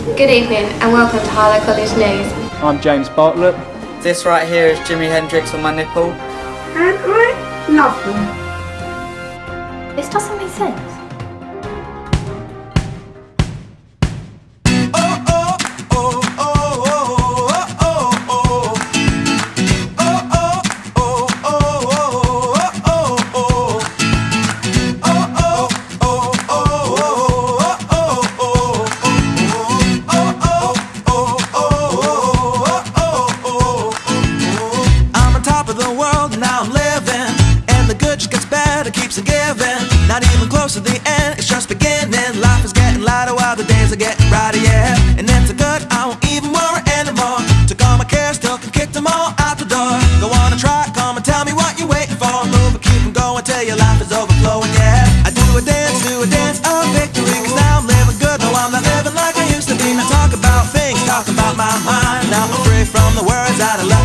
Good evening and welcome to Harlow College News. I'm James Bartlett. This right here is Jimi Hendrix on my nipple. And I love them. This doesn't make sense. Close to the end, it's just beginning. Life is getting lighter while the days are getting brighter, yeah. And it's a good, I won't even worry anymore. Took all my cares, took and kicked them all out the door. Go on and try, come and tell me what you're waiting for. Move and keep on going till your life is overflowing, yeah. I do a dance, do a dance of victory Cause now I'm living good, no I'm not living like I used to be. Now talk about things, talk about my mind. Now I'm free from the words that I left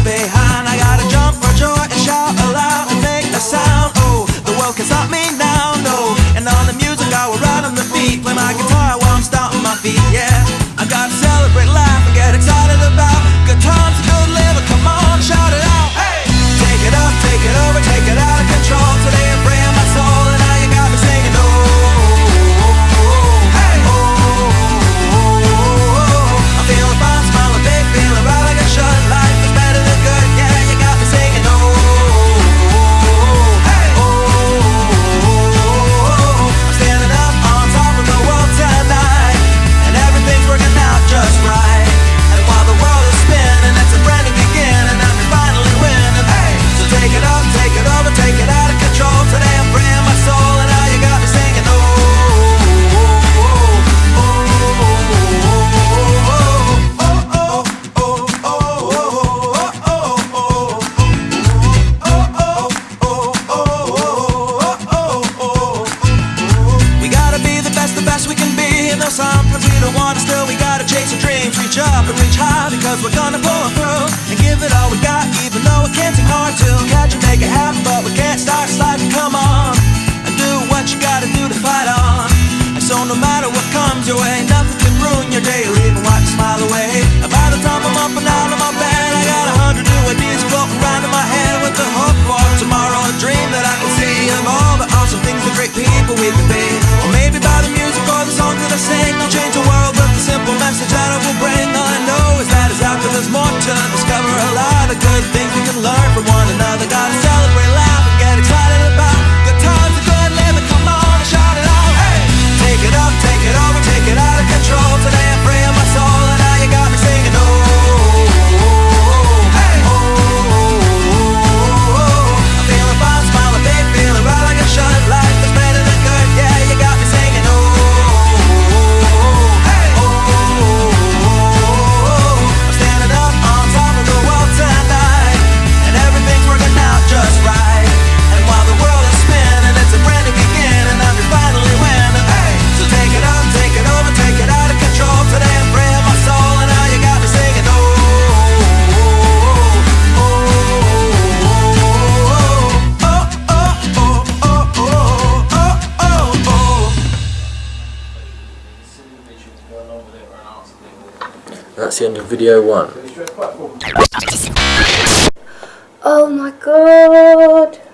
we're gonna pull through and give it all we got. Even though it can seem hard to catch and make it happen, but we can't start sliding. Come on and do what you gotta do to fight on. And so no matter what comes your way, nothing can ruin your day or even wipe your smile away. And by the time I'm up and out of my bed, I got a hundred new ideas floating around in my head with the hope for tomorrow. A dream that I can see of all the awesome things, the great people we lot of That's the end of video one. Oh my god.